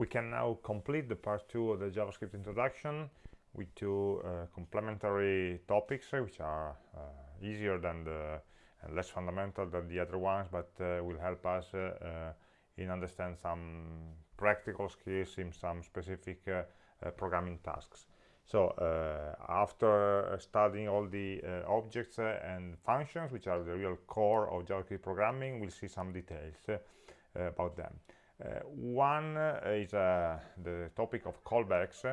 We can now complete the part two of the JavaScript introduction with two uh, complementary topics, uh, which are uh, easier than the and less fundamental than the other ones, but uh, will help us uh, in understand some practical skills in some specific programming tasks. So uh, after studying all the uh, objects uh, and functions, which are the real core of JavaScript programming, we'll see some details about them. Uh, one uh, is uh, the topic of callbacks,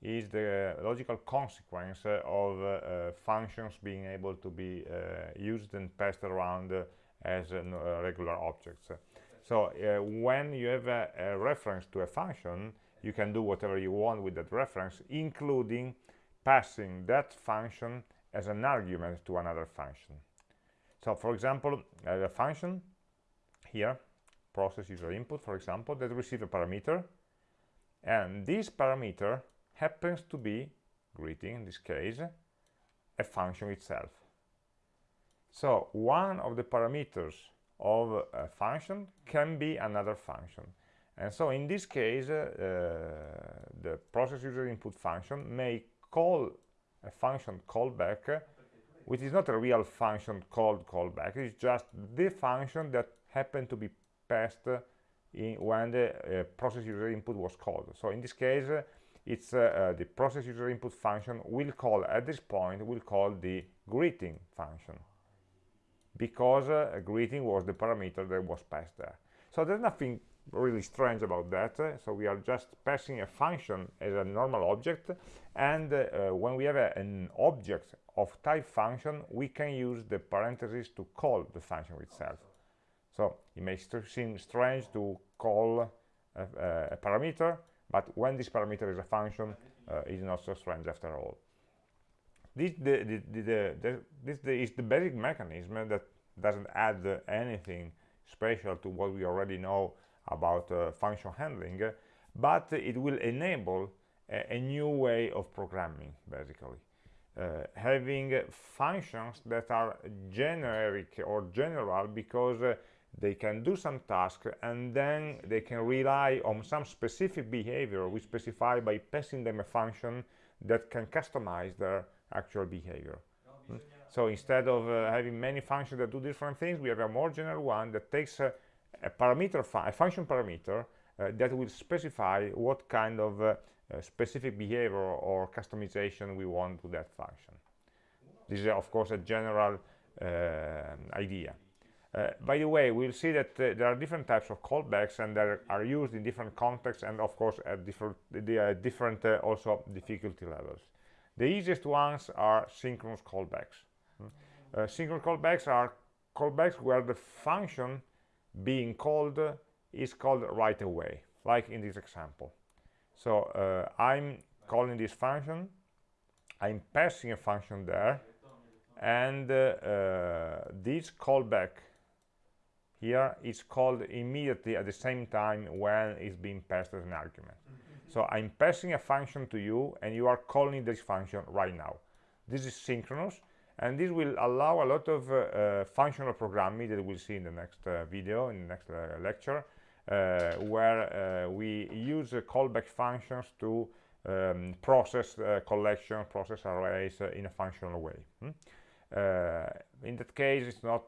is the logical consequence of uh, functions being able to be uh, used and passed around uh, as regular objects. So when you have a, a, reference to a function, you can do whatever you want with that reference, including passing that function as an argument to another function. So for example, have a function here, process user input, for example, that receives a parameter, and this parameter happens to be greeting in this case a function itself. So one of the parameters of a function can be another function. And so in this case uh, the process user input function may call a function callback which is not a real function called callback. It's just the function that happened to be passed in when the uh, process user input was called. So in this case it's uh, uh, the process user input function will call at this point will call the greeting function because uh, greeting was the parameter that was passed there. So there's nothing really strange about that. Uh, so we are just passing a function as a normal object and uh, when we have a, an object of type function we can use the parentheses to call the function itself so it may seem strange to call a, a parameter but when this parameter is a function uh, is not so strange after all. This, the, the, the, this is the basic mechanism that doesn't add uh, anything special to what we already know about uh, function handling but it will enable a, a, new way of programming basically. Uh, having functions that are generic or general because uh, they can do some task and then they can rely on some specific behavior we specify by passing them a function that can customize their actual behavior. So instead of uh, having many functions that do different things we have a more general one that takes a, a parameter a function parameter uh, that will specify what kind of uh, uh specific behavior or customization we want to that function. This is of course a general uh, idea uh, by the way, we'll see that uh, there are different types of callbacks and they are used in different contexts and of course at different, are different uh, also difficulty levels. The easiest ones are synchronous callbacks. Uh, synchronous callbacks are callbacks where the function being called is called right away, like in this example. So uh, I'm calling this function, I'm passing a function there, and uh, this callback here it's called immediately at the same time when it's being passed as an argument mm -hmm. so i'm passing a function to you and you are calling this function right now this is synchronous and this will allow a lot of uh, uh, functional programming that we'll see in the next uh, video in the next uh, lecture uh, where uh, we use callback functions to um, process collection process arrays in a functional way hmm? in that case it's not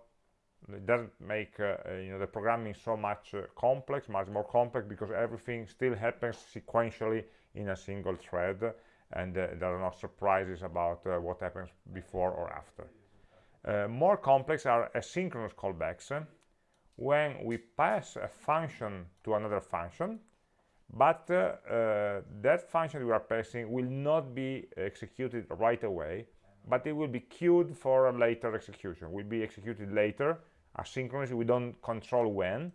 it doesn't make uh, uh, you know the programming so much uh, complex much more complex because everything still happens sequentially in a single thread and uh, there are no surprises about uh, what happens before or after. Uh, more complex are asynchronous callbacks when we pass a function to another function but that function we are passing will not be executed right away but it will be queued for a later execution will be executed later asynchronously we don't control when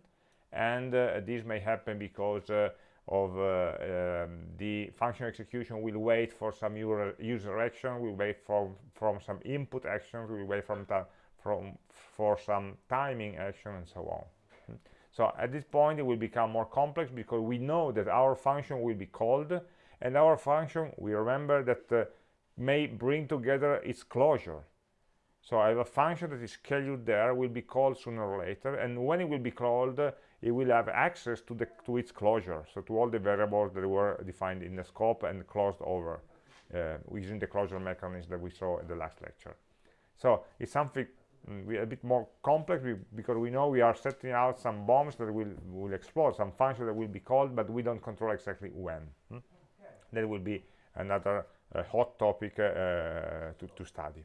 and uh, this may happen because uh, of uh, um, the function execution will wait for some user action will wait for from some input actions will wait from from for some timing action and so on. So at this point it will become more complex because we know that our function will be called and our function we remember that uh, may bring together its closure so I have a function that is scheduled there, will be called sooner or later, and when it will be called, it will have access to the to its closure so to all the variables that were defined in the scope and closed over uh, using the closure mechanism that we saw in the last lecture so it's something mm, a bit more complex because we know we are setting out some bombs that will will explode some function that will be called but we don't control exactly when hmm? that will be another uh, hot topic uh, to, to study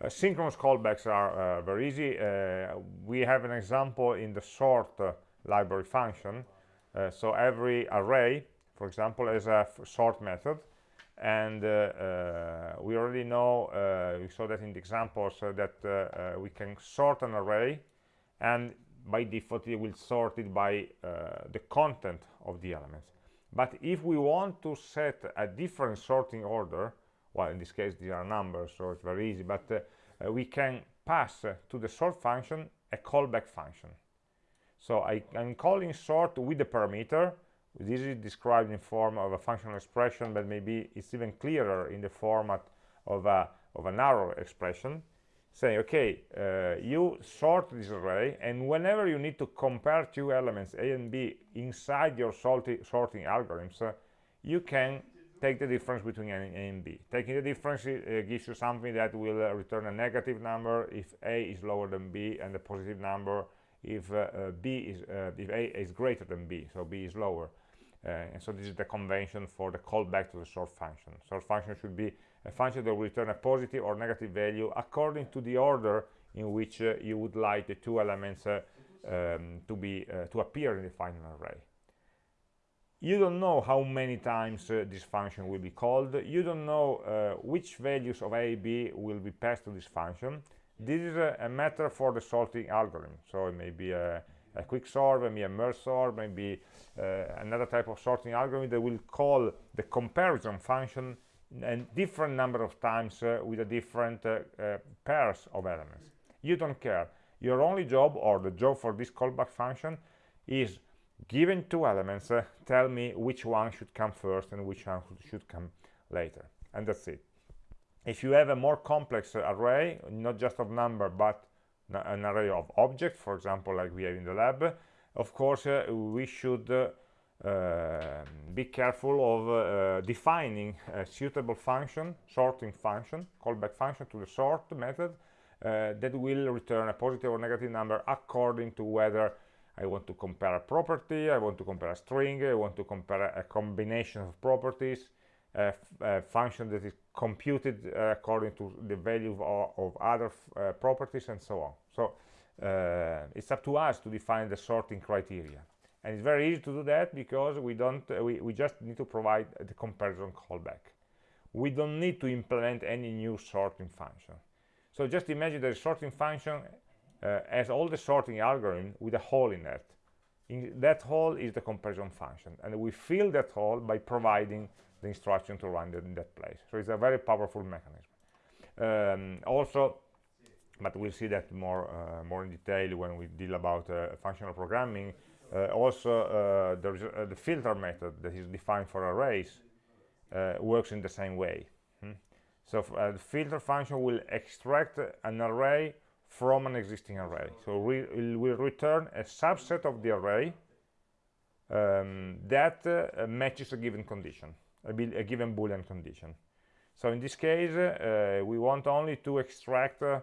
uh, synchronous callbacks are uh, very easy. Uh, we have an example in the sort library function. So every array for example has a sort method. And uh, uh, we already know uh, we saw that in the examples that we can sort an array. And by default it will sort it by the content of the elements. But if we want to set a different sorting order well in this case these are numbers so it's very easy but uh, we can pass uh, to the sort function a callback function. So I, am calling sort with the parameter. This is described in form of a functional expression but maybe it's even clearer in the format of a of an arrow expression saying okay uh, you sort this array and whenever you need to compare two elements a and b inside your sorti sorting algorithms uh, you can take the difference between a and b taking the difference uh, gives you something that will uh, return a negative number if a is lower than b and a positive number if uh, uh, b is if a is greater than b so b is lower uh, and so this is the convention for the callback to the sort function. Sort function should be a function that will return a positive or negative value according to the order in which uh, you would like the two elements uh, um, to be uh, to appear in the final array. You don't know how many times uh, this function will be called. You don't know uh, which values of a, b will be passed to this function. This is a, a matter for the sorting algorithm. So it may be a a quick sort, maybe a merge sort, maybe uh, another type of sorting algorithm that will call the comparison function a different number of times uh, with a different uh, uh, pairs of elements. You don't care. Your only job, or the job for this callback function, is given two elements, uh, tell me which one should come first and which one should come later. And that's it. If you have a more complex array, not just of number, but an array of objects, for example, like we have in the lab, of course, uh, we should uh, uh, be careful of uh, defining a suitable function, sorting function, callback function to the sort method uh, that will return a positive or negative number according to whether I want to compare a property, I want to compare a string, I want to compare a combination of properties, a, a function that is computed uh, according to the value of, of other uh, properties and so on. So uh, it's up to us to define the sorting criteria. And it's very easy to do that because we don't we, we just need to provide the comparison callback. We don't need to implement any new sorting function. So just imagine that the sorting function uh, has all the sorting algorithm with a hole in it in that hole is the comparison function and we fill that hole by providing the instruction to run in that place. So it's a very powerful mechanism. Um, also, but we'll see that more uh, more in detail when we deal about uh, functional programming. Uh, also, uh, there's uh, the filter method that is defined for arrays uh, works in the same way. Hmm? So the filter function will extract an array from an existing array. So it will return a subset of the array um, that matches a given condition a, a given boolean condition so in this case uh, we want only to extract uh,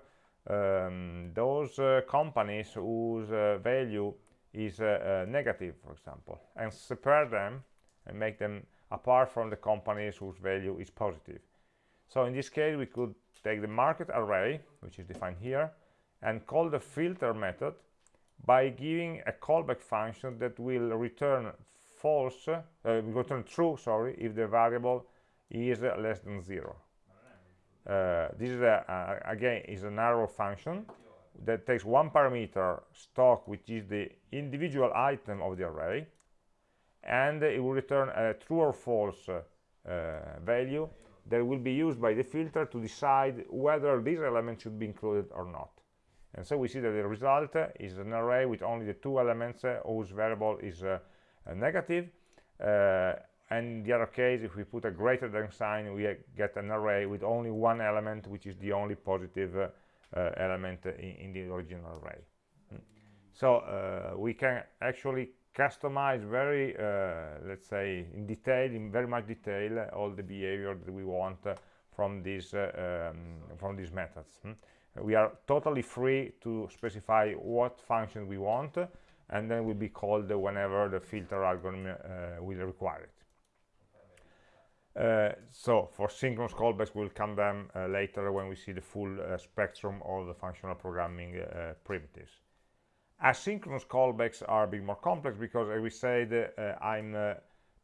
um, those uh, companies whose uh, value is uh, uh, negative for example and separate them and make them apart from the companies whose value is positive so in this case we could take the market array which is defined here and call the filter method by giving a callback function that will return false uh, return true sorry if the variable is less than zero. Uh, this is a, again is an arrow function that takes one parameter stock which is the individual item of the array and it will return a true or false uh, value that will be used by the filter to decide whether this element should be included or not and so we see that the result is an array with only the two elements whose variable is negative uh, and in the other case if we put a greater than sign we get an array with only one element which is the only positive uh, uh, element in, in, the original array so uh, we can actually customize very uh, let's say in detail in very much detail uh, all the behavior that we want uh, from these um, from these methods hmm? We are totally free to specify what function we want and then will be called whenever the filter algorithm uh, will require it. Uh, so for synchronous callbacks we'll come them uh, later when we see the full uh, spectrum of the functional programming uh, primitives. Asynchronous callbacks are a bit more complex because as we said uh, i'm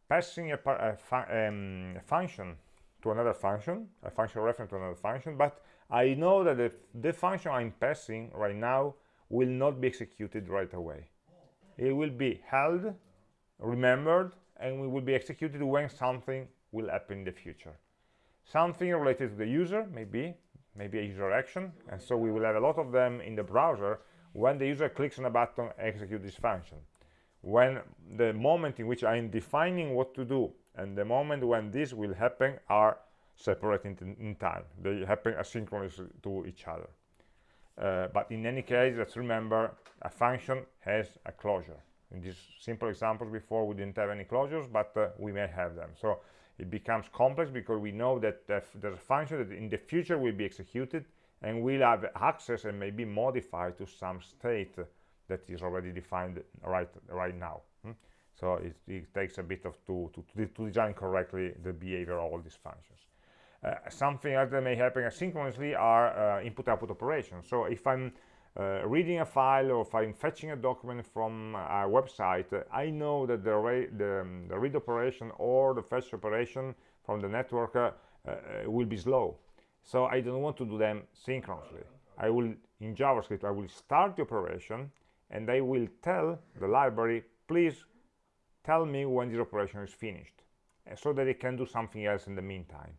passing a, a, fu um, a, function to another function a function reference to another function but i know that the, the function i'm passing right now will not be executed right away. It will be held remembered and it will be executed when something will happen in the future. Something related to the user maybe maybe a user action and so we will have a lot of them in the browser when the user clicks on a button execute this function. When the moment in which i am defining what to do and the moment when this will happen are separate in, in time. They happen asynchronously to each other. Uh, but in any case let's remember a function has a closure. In these simple examples before we didn't have any closures but uh, we may have them. So it becomes complex because we know that there's a function that in the future will be executed and will have access and may be modified to some state that is already defined right right now. Hmm? so it, it, takes a bit of to, to, to design correctly the behavior of all these functions something else that may happen asynchronously are uh, input-output operations so if i'm uh, reading a file or if I'm fetching a document from a website, uh, I know that the, the, um, the, read operation or the fetch operation from the network uh, uh, will be slow. So I don't want to do them synchronously. I will, in JavaScript, I will start the operation and I will tell the library, please tell me when this operation is finished so that it can do something else in the meantime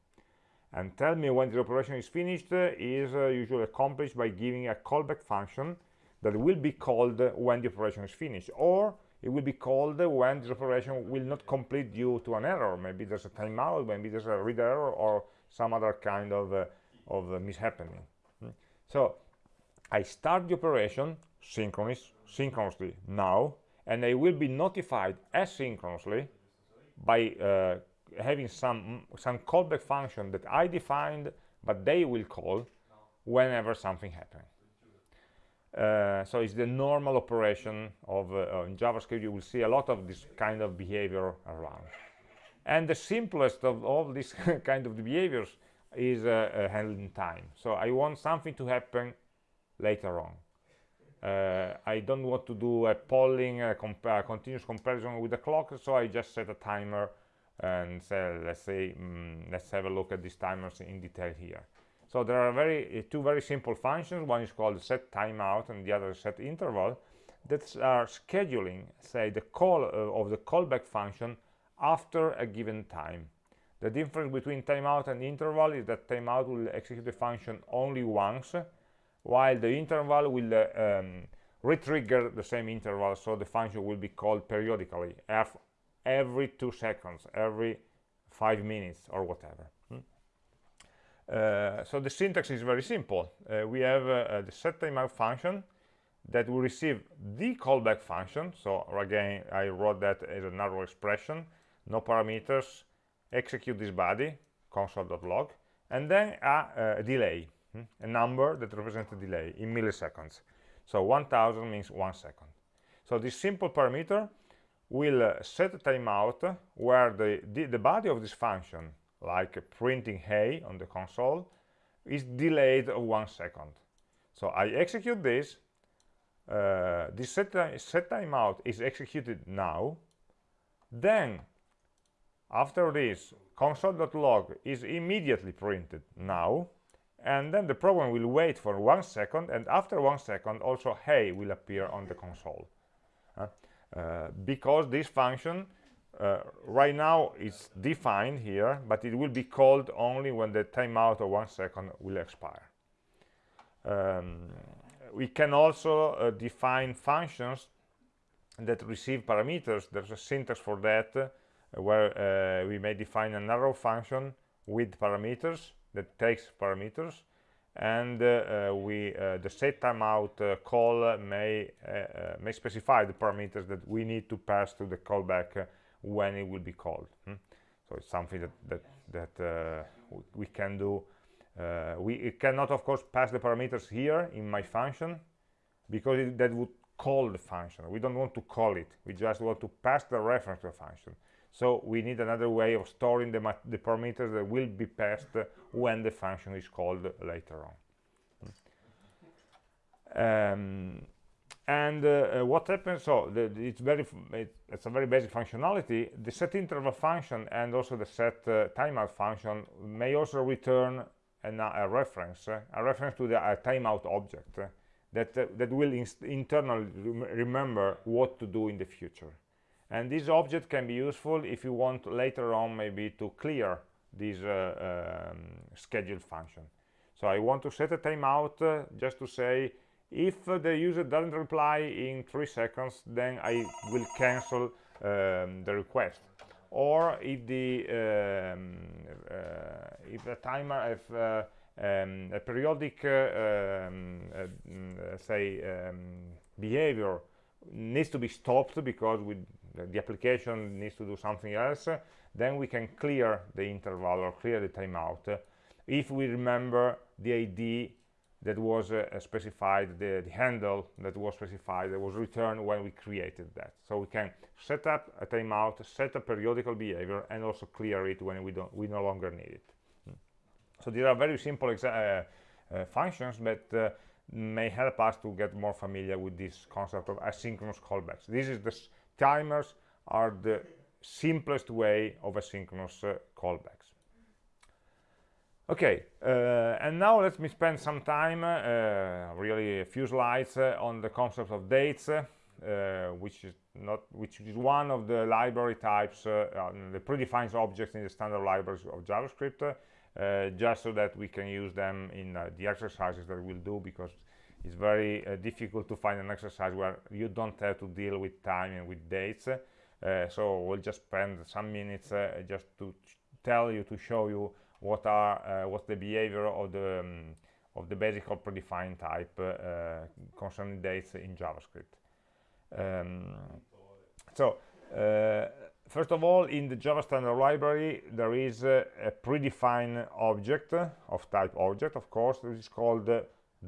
and tell me when the operation is finished uh, is uh, usually accomplished by giving a callback function that will be called when the operation is finished or it will be called when this operation will not complete due to an error maybe there's a timeout maybe there's a read error or some other kind of uh, of uh, mishappening hmm. so i start the operation synchronous synchronously now and i will be notified asynchronously by uh, having some some callback function that I defined, but they will call whenever something happens. Uh, so it's the normal operation of uh, in JavaScript. You will see a lot of this kind of behavior around. And the simplest of all these kind of behaviors is uh, uh, handling time. So I want something to happen later on. Uh, I don't want to do a polling, a, comp a continuous comparison with the clock, so I just set a timer and let's say mm, let's have a look at these timers in detail here. So there are very uh, two very simple functions. One is called set timeout and the other set interval that are scheduling say the call uh, of the callback function after a given time. The difference between timeout and interval is that timeout will execute the function only once while the interval will uh, um, retrigger the same interval. So the function will be called periodically every two seconds, every five minutes or whatever. Hmm? Uh, so the syntax is very simple. Uh, we have uh, uh the set timeout function that will receive the callback function. So again, I wrote that as an arrow expression, no parameters, execute this body, console.log, and then a, a delay, hmm? a number that represents a delay in milliseconds. So 1000 means one second. So this simple parameter will set a timeout where the, the, the, body of this function, like printing hey on the console, is delayed of one second. So I execute this, uh, this set, set timeout is executed now, then after this console.log is immediately printed now, and then the program will wait for one second, and after one second also hey will appear on the console. Uh, because this function uh, right now is defined here but it will be called only when the timeout of one second will expire. Um, we can also uh, define functions that receive parameters. There's a syntax for that uh, where uh, we may define an arrow function with parameters that takes parameters and uh, we uh, the set timeout uh, call may may specify the parameters that we need to pass to the callback when it will be called hmm? so it's something that that that we can do. We cannot of course pass the parameters here in my function because it, that would call the function. We don't want to call it. We just want to pass the reference to a function so we need another way of storing the, the parameters that will be passed when the function is called later on. Um, and uh, uh, what happens, so the, it's very, it, it's a very basic functionality. The set interval function and also the set uh, timeout function may also return an, a reference, uh, a reference to the timeout object uh, that, uh, that will internally rem remember what to do in the future and this object can be useful if you want later on maybe to clear this uh, um, scheduled function. So I want to set a timeout uh, just to say if the user doesn't reply in three seconds then I will cancel um, the request. Or if the um, uh, if the timer if uh, um, a periodic uh, um, uh, say um, behavior needs to be stopped because we the application needs to do something else then we can clear the interval or clear the timeout. If we remember the id that was uh, specified the, the, handle that was specified that was returned when we created that. So we can set up a timeout set a periodical behavior and also clear it when we don't we no longer need it. Hmm. so these are very simple uh, uh, functions but uh, may help us to get more familiar with this concept of asynchronous callbacks. This is the timers are the simplest way of asynchronous uh, callbacks. Okay uh, and now let me spend some time uh, really a few slides uh, on the concept of dates uh, which is not which is one of the library types uh, the predefined objects in the standard libraries of javascript just so that we can use them in the exercises that we'll do because it's very uh, difficult to find an exercise where you don't have to deal with time and with dates. Uh, so we'll just spend some minutes uh, just to tell you to show you what are uh, what's the behavior of the um, of the basic or predefined type uh, concerning dates in javascript. Um, so uh, first of all in the java standard library there is a predefined object of type object of course which is called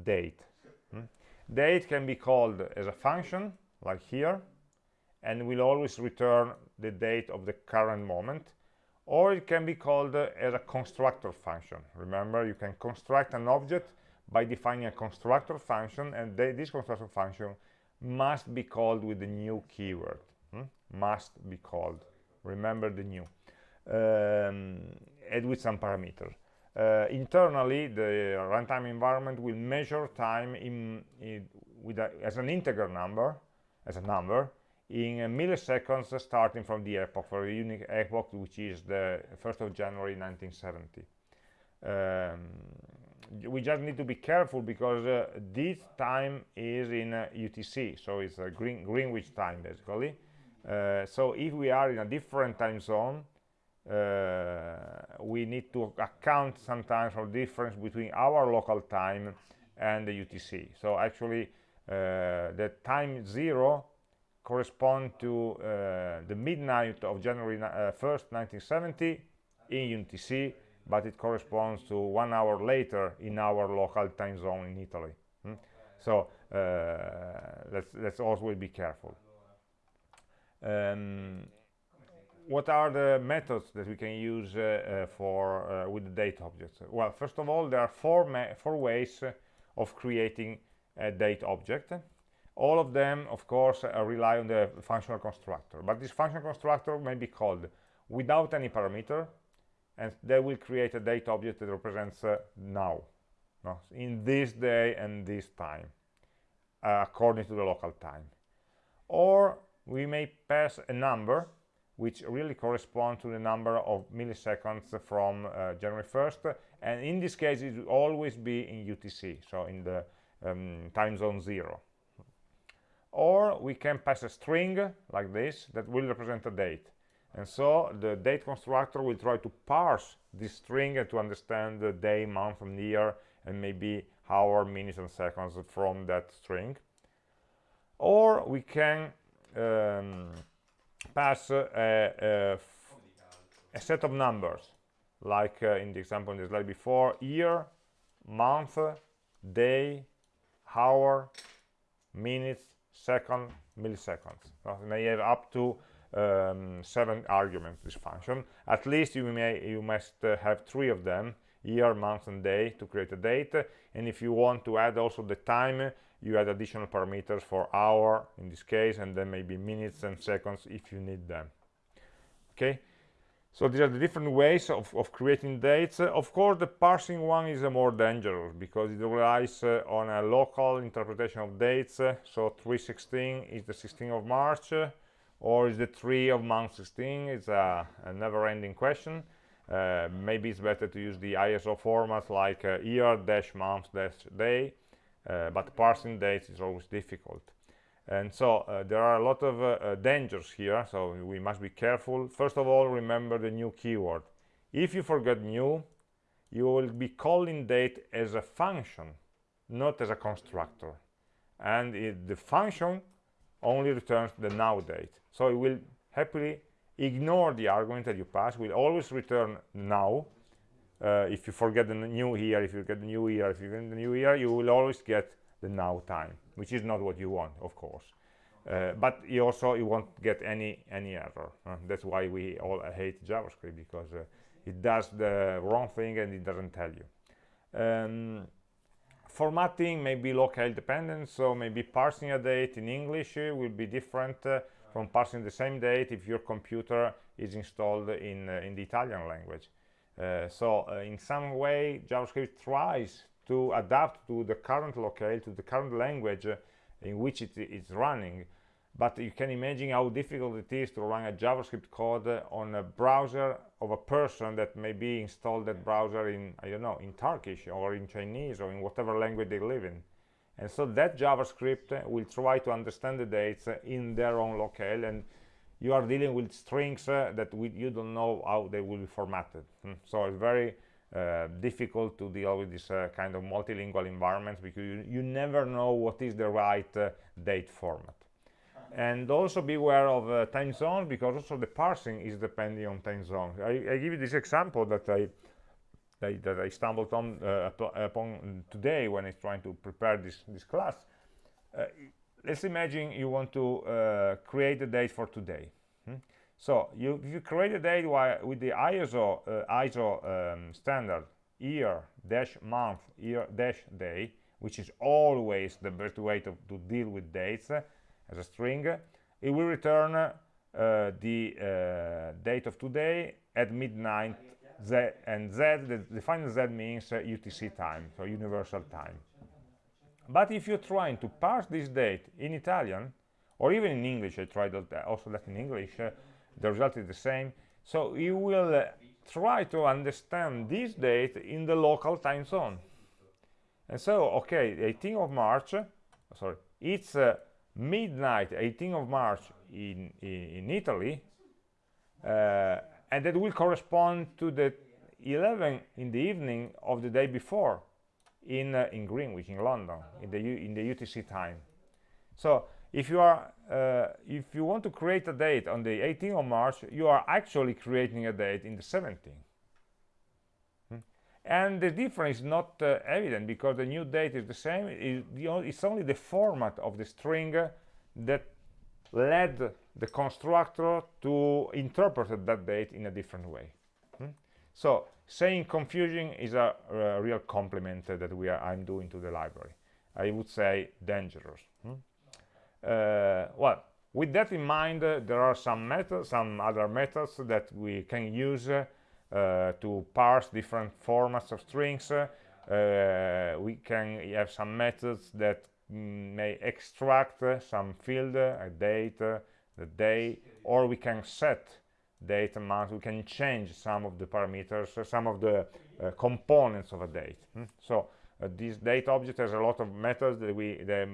date date can be called as a function like here and will always return the date of the current moment or it can be called uh, as a constructor function. Remember you can construct an object by defining a constructor function and this constructor function must be called with the new keyword. Hmm? must be called. Remember the new. Um, and with some parameters uh, internally the runtime environment will measure time in, in with a, as an integer number as a number in milliseconds starting from the epoch for a unique epoch which is the 1st of January 1970 um, we just need to be careful because uh, this time is in uh, UTC so it's a Green Greenwich time basically. Uh, so if we are in a different time zone uh, we need to account sometimes for difference between our local time and the UTC. So actually, uh, the time zero correspond to uh, the midnight of January 1st, 1970 in UTC, but it corresponds to one hour later in our local time zone in Italy. Hmm? So uh, let's let's always be careful. Um, what are the methods that we can use uh, uh, for uh, with the date objects well first of all there are four four ways of creating a date object all of them of course rely on the functional constructor but this functional constructor may be called without any parameter and they will create a date object that represents uh, now no? in this day and this time uh, according to the local time or we may pass a number which really correspond to the number of milliseconds from uh, January 1st and in this case it will always be in UTC so in the um, time zone 0 or we can pass a string like this that will represent a date. And so the date constructor will try to parse this string to understand the day, month and year and maybe hour minutes and seconds from that string. Or we can um, pass a, a, a, set of numbers like uh, in the example in the slide before year month day hour minutes second milliseconds. So may have up to um, seven arguments this function. At least you may you must uh, have three of them year month and day to create a date. And if you want to add also the time you add additional parameters for hour in this case and then maybe minutes and seconds if you need them. Okay? So these are the different ways of, of creating dates. Uh, of course the parsing one is uh, more dangerous because it relies uh, on a local interpretation of dates. So 316 is the 16th of march or is the 3 of month 16 it's a, a never-ending question. Uh, maybe it's better to use the ISO format like uh, year dash month dash day. uh, but parsing dates is always difficult. And so uh, there are a lot of uh, dangers here so we must be careful. First of all remember the new keyword. If you forget new you will be calling date as a function not as a constructor. And it, the function only returns the now date. So it will happily ignore the argument that you pass will always return now uh, if you forget the new year, if you get the new year if you get the new year you will always get the now time which is not what you want of course. Uh, but you also you won't get any any error. Uh, that's why we all hate javascript because uh, it does the wrong thing and it doesn't tell you. Um, formatting may be locale dependent so maybe parsing a date in english uh, will be different uh, from parsing the same date if your computer is installed in in the italian language so in some way javascript tries to adapt to the current locale, to the current language uh, in which it is running. But you can imagine how difficult it is to run a JavaScript code uh, on a browser of a person that maybe installed that browser in, I don't know, in Turkish or in Chinese or in whatever language they live in. And so that JavaScript uh, will try to understand the dates in their own locale and you are dealing with strings uh, that we, you don't know how they will be formatted. Hmm. So it's very uh, difficult to deal with this uh, kind of multilingual environments because you, you, never know what is the right uh, date format and also beware of uh, time zones because also the parsing is depending on time zone I, I give you this example that I that, that I stumbled on uh, upon today when I was trying to prepare this this class let's imagine you want to create a date for today so you, you create a date with the ISO, uh, ISO um, standard year dash month year dash day, which is always the best way to, to deal with dates uh, as a string. It will return uh, the uh, date of today at midnight Z and Z, the, the final Z means UTC uh, time, so universal time. But if you're trying to parse this date in Italian, or even in English, I tried also that in English, uh, the result is the same. So you will uh, try to understand this date in the local time zone. And so okay 18th of march uh, sorry it's uh, midnight 18th of march in in, in italy uh, and that will correspond to the 11 in the evening of the day before in uh, in greenwich in london in the U in the utc time so if you are uh, if you want to create a date on the 18th of March you are actually creating a date in the 17th hmm? and the difference is not uh, evident because the new date is the same it's only the format of the string that led the constructor to interpret that date in a different way? So saying confusing is a, a real compliment that we are I'm doing to the library I would say dangerous hmm? Uh, well with that in mind uh, there are some methods some other methods that we can use uh, to parse different formats of strings we can have some methods that may extract some field a date the day or we can set date and month we can change some of the parameters some of the uh, components of a date hmm? so uh, this date object has a lot of methods that we that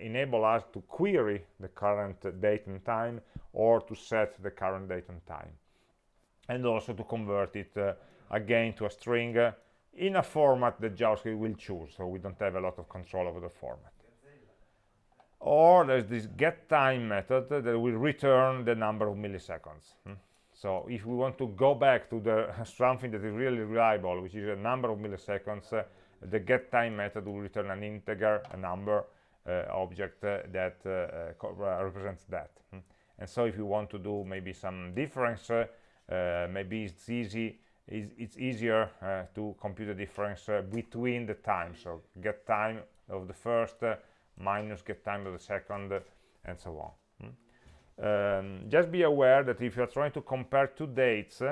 enable us to query the current date and time or to set the current date and time and also to convert it uh, again to a string uh, in a format that JavaScript will choose, so we don't have a lot of control over the format. Or there's this getTime method that will return the number of milliseconds. Hmm? So if we want to go back to the something that is really reliable, which is a number of milliseconds, uh, the getTime method will return an integer, a number uh, object uh, that uh, uh, represents that. Hmm? And so if you want to do maybe some difference, uh, maybe it's easy it's easier uh, to compute the difference uh, between the times so get time of the first uh, minus get time of the second and so on? Um, just be aware that if you're trying to compare two dates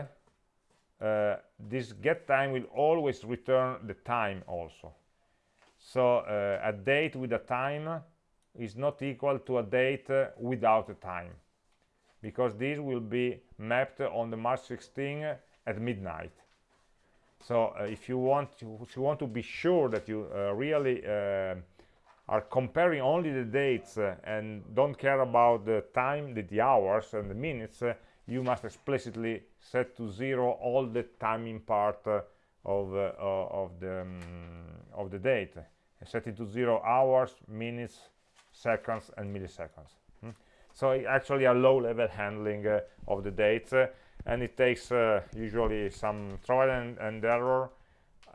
uh, this get time will always return the time also. So uh, a date with a time is not equal to a date uh, without a time because this will be mapped on the March 16 at midnight. So uh, if you want to if you want to be sure that you uh, really uh, are comparing only the dates uh, and don't care about the time the, the hours and the minutes uh, you must explicitly set to zero all the timing part uh, of of the um, of the date set it to zero hours minutes seconds and milliseconds hmm? so actually a low level handling of the dates and it takes uh, usually some trial and, and, error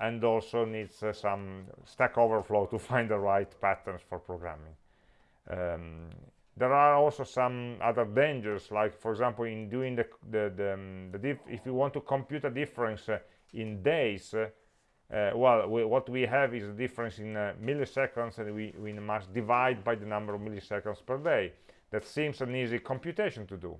and also needs uh, some stack overflow to find the right patterns for programming. Um, there are also some other dangers like for example in doing the the, the, um, the if you want to compute a difference uh, in days uh, uh, well we, what we have is a difference in uh, milliseconds and we, we must divide by the number of milliseconds per day. That seems an easy computation to do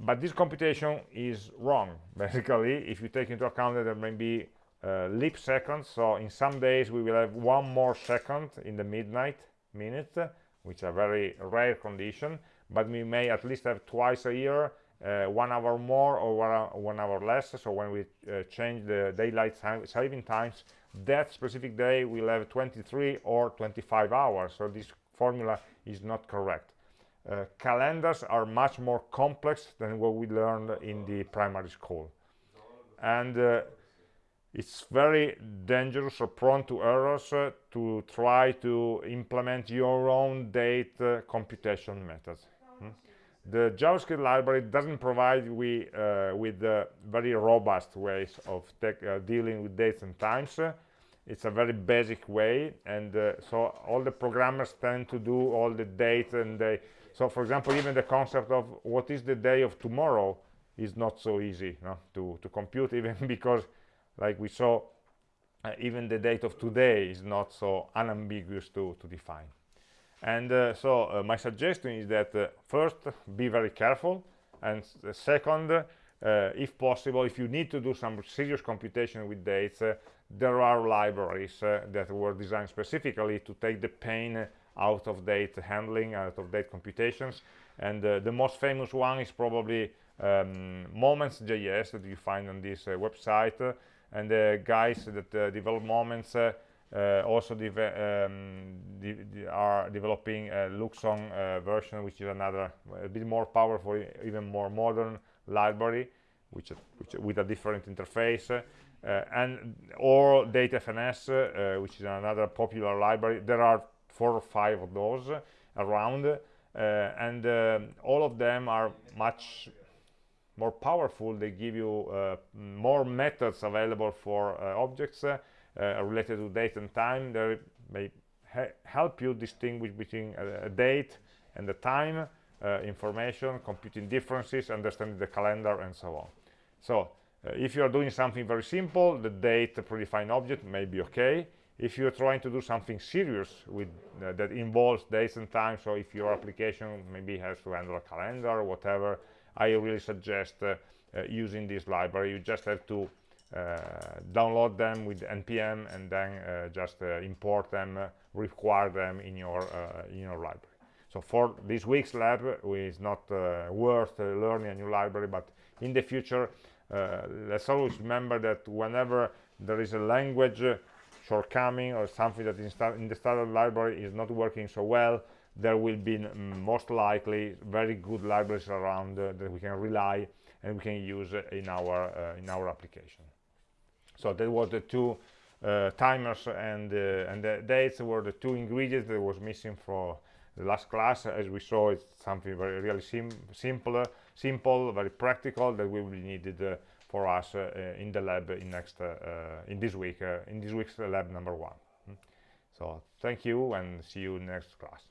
but this computation is wrong basically if you take into account that there may be uh, leap seconds. So in some days we will have one more second in the midnight minute which are very rare condition. But we may at least have twice a year uh, one hour more or one hour less. So when we uh, change the daylight saving times that specific day will have 23 or 25 hours. So this formula is not correct uh, calendars are much more complex than what we learned in the primary school. And uh, it's very dangerous or prone to errors uh, to try to implement your own date uh, computation methods. Hmm? the javascript library doesn't provide we uh, with very robust ways of dealing with dates and times. It's a very basic way and so all the programmers tend to do all the dates and they so for example even the concept of what is the day of tomorrow is not so easy no, to to compute even because like we saw uh, even the date of today is not so unambiguous to to define. And uh, so uh, my suggestion is that uh, first be very careful and second uh, if possible if you need to do some serious computation with dates uh, there are libraries that were designed specifically to take the pain out of date handling, out of date computations. And uh, the most famous one is probably um, Moments.js that you find on this uh, website. and the guys that uh, develop Moments uh, also de um, de de are developing a Luxon uh, version, which is another a bit more powerful, even more modern library, which, which with a different interface. Uh, and or date-fns, uh, which is another popular library. There are four or five of those around uh, and uh, all of them are much more powerful. They give you uh, more methods available for objects related to date and time. They may help you distinguish between a, a date and the time uh, information, computing differences, understanding the calendar, and so on. So uh, if you are doing something very simple, the date predefined object may be okay if you're trying to do something serious with uh, that involves dates and times so if your application maybe has to handle a calendar or whatever i really suggest uh, uh, using this library. You just have to uh, download them with npm and then uh, just uh, import them require them in your in your library. So for this week's lab it's not worth learning a new library but in the future let's always remember that whenever there is a language shortcoming or something that in, the standard library is not working so well there will be most likely very good libraries around uh, that we can rely and we can use in our uh, in our application. So that was the two uh, timers and uh, and the dates were the two ingredients that was missing for the last class. As we saw it's something very really sim simple simple very practical that will be needed uh, for us uh, in the lab in next uh, in this week in this week's lab number one. So thank you and see you next class